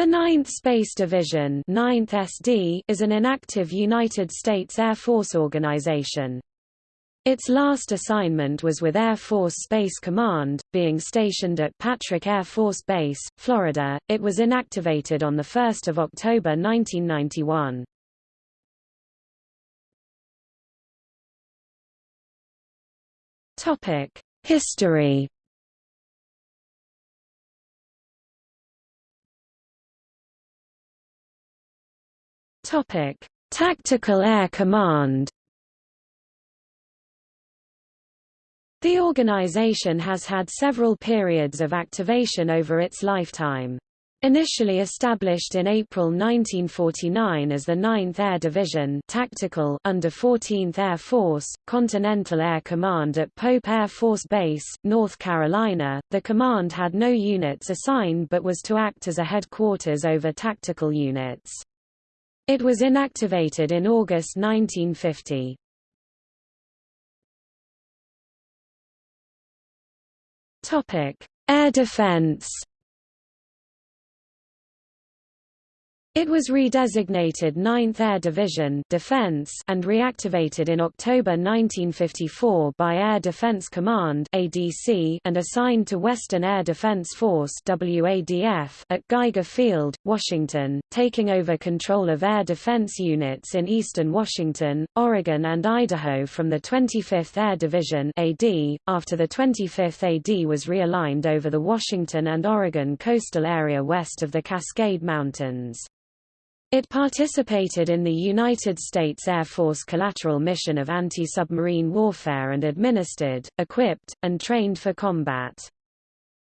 The 9th Space Division 9th SD is an inactive United States Air Force organization. Its last assignment was with Air Force Space Command, being stationed at Patrick Air Force Base, Florida. It was inactivated on 1 October 1991. History Topic: Tactical Air Command. The organization has had several periods of activation over its lifetime. Initially established in April 1949 as the 9th Air Division tactical under 14th Air Force, Continental Air Command at Pope Air Force Base, North Carolina, the command had no units assigned but was to act as a headquarters over tactical units. It was inactivated in August 1950. Topic: Air Defense It was redesignated 9th Air Division Defense and reactivated in October 1954 by Air Defense Command ADC and assigned to Western Air Defense Force WADF at Geiger Field, Washington, taking over control of air defense units in eastern Washington, Oregon and Idaho from the 25th Air Division AD, after the 25th AD was realigned over the Washington and Oregon coastal area west of the Cascade Mountains. It participated in the United States Air Force Collateral Mission of Anti-Submarine Warfare and administered, equipped, and trained for combat.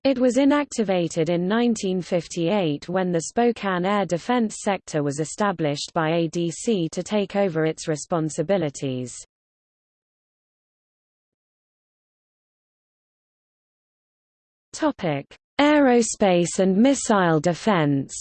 It was inactivated in 1958 when the Spokane Air Defense Sector was established by ADC to take over its responsibilities. Aerospace and missile defense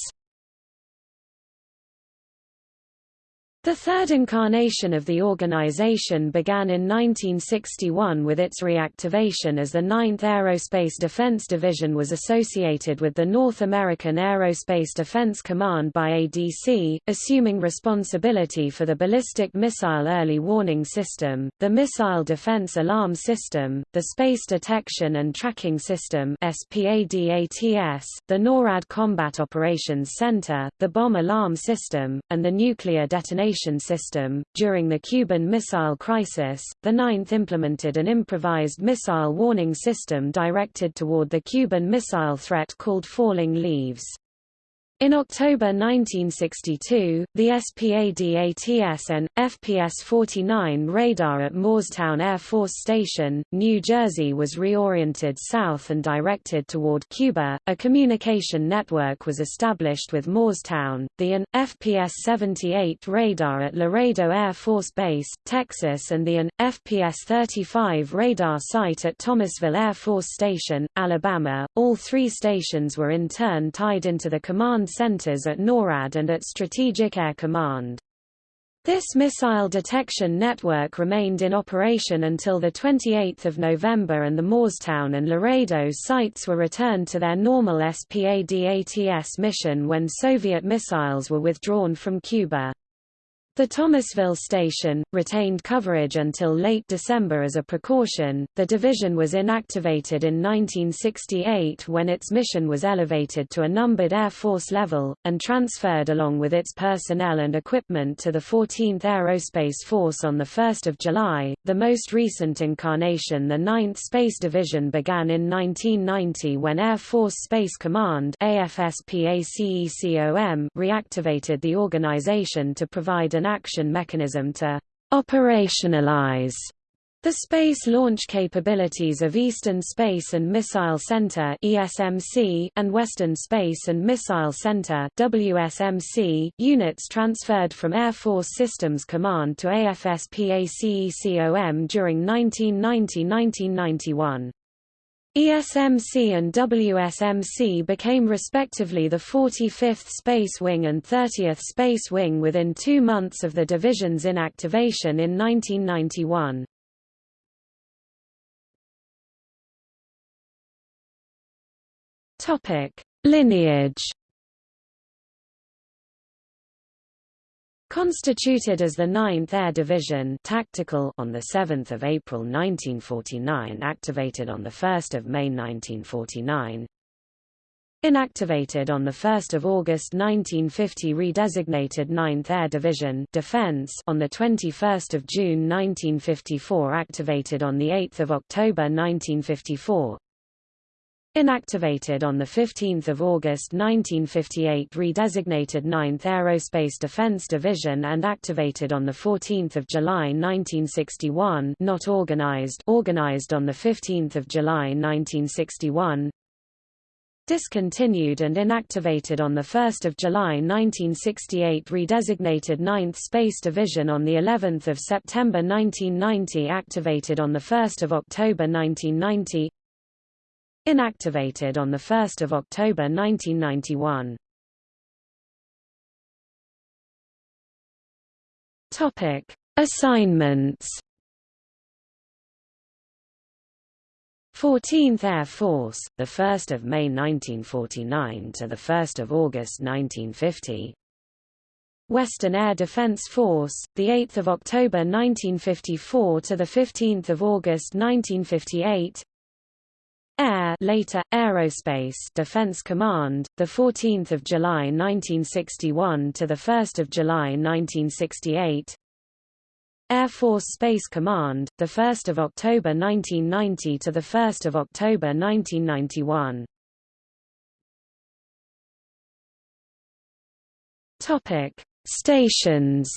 The third incarnation of the organization began in 1961 with its reactivation as the 9th Aerospace Defense Division was associated with the North American Aerospace Defense Command by ADC, assuming responsibility for the Ballistic Missile Early Warning System, the Missile Defense Alarm System, the Space Detection and Tracking System SPADATS, the NORAD Combat Operations Center, the Bomb Alarm System, and the Nuclear Detonation system. During the Cuban Missile Crisis, the Ninth implemented an improvised missile warning system directed toward the Cuban missile threat called Falling Leaves. In October 1962, the SPADATS and FPS-49 radar at Moorestown Air Force Station, New Jersey was reoriented south and directed toward Cuba. A communication network was established with Moorestown, the AN FPS-78 radar at Laredo Air Force Base, Texas and the AN FPS-35 radar site at Thomasville Air Force Station, Alabama. All three stations were in turn tied into the command centers at NORAD and at Strategic Air Command. This missile detection network remained in operation until 28 November and the Moorestown and Laredo sites were returned to their normal SPADATS mission when Soviet missiles were withdrawn from Cuba. The Thomasville station, retained coverage until late December as a precaution. The division was inactivated in 1968 when its mission was elevated to a numbered Air Force level, and transferred along with its personnel and equipment to the 14th Aerospace Force on 1 July. The most recent incarnation, the 9th Space Division, began in 1990 when Air Force Space Command reactivated the organization to provide an action mechanism to operationalize the space launch capabilities of Eastern Space and Missile Center (ESMC) and Western Space and Missile Center (WSMC) units transferred from Air Force Systems Command to AFSPACECOM during 1990-1991. ESMC and WSMC became respectively the 45th Space Wing and 30th Space Wing within two months of the division's inactivation in 1991. Lineage Constituted as the 9th Air Division tactical on 7 April 1949 activated on 1 May 1949 Inactivated on 1 August 1950 redesignated 9th Air Division Defense on 21 June 1954 activated on 8 October 1954 Inactivated on 15 August 1958 redesignated 9th Aerospace Defense Division and activated on 14 July 1961 not organized organized on 15 July 1961 Discontinued and inactivated on 1 July 1968 redesignated 9th Space Division on of September 1990 activated on 1 October 1990 Inactivated on 1 October 1991. Topic: Assignments. 14th Air Force, the 1st of May 1949 to the 1st of August 1950. Western Air Defense Force, the 8th of October 1954 to the 15th of August 1958. Air later Aerospace Defense Command the 14th of July 1961 to the 1st of July 1968 Air Force Space Command the 1st of October 1990 to the 1st of October 1991 Topic Stations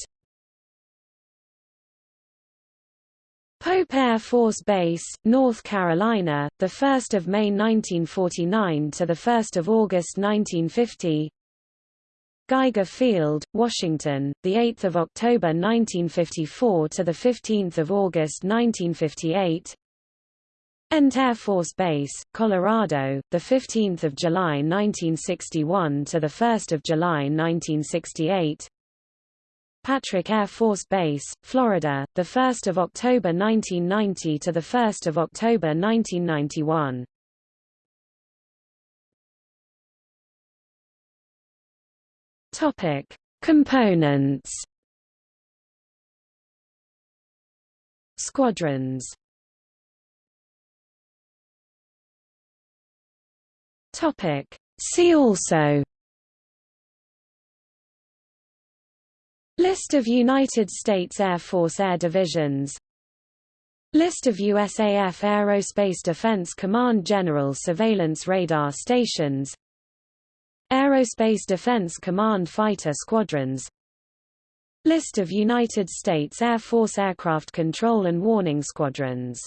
Pope Air Force Base, North Carolina, 1 May 1949 to 1 August 1950 Geiger Field, Washington, 8 October 1954 to 15 August 1958 Ent Air Force Base, Colorado, 15 July 1961 to 1 July 1968 Patrick Air Force Base, Florida, 1 October 1990 to 1 October 1991. Topic: Components. Squadrons. Topic: See also List of United States Air Force Air Divisions. List of USAF Aerospace Defense Command General Surveillance Radar Stations. Aerospace Defense Command Fighter Squadrons. List of United States Air Force Aircraft Control and Warning Squadrons